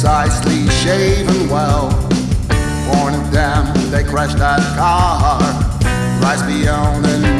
precisely shaven well. Born of them, they crashed that car, rise beyond and.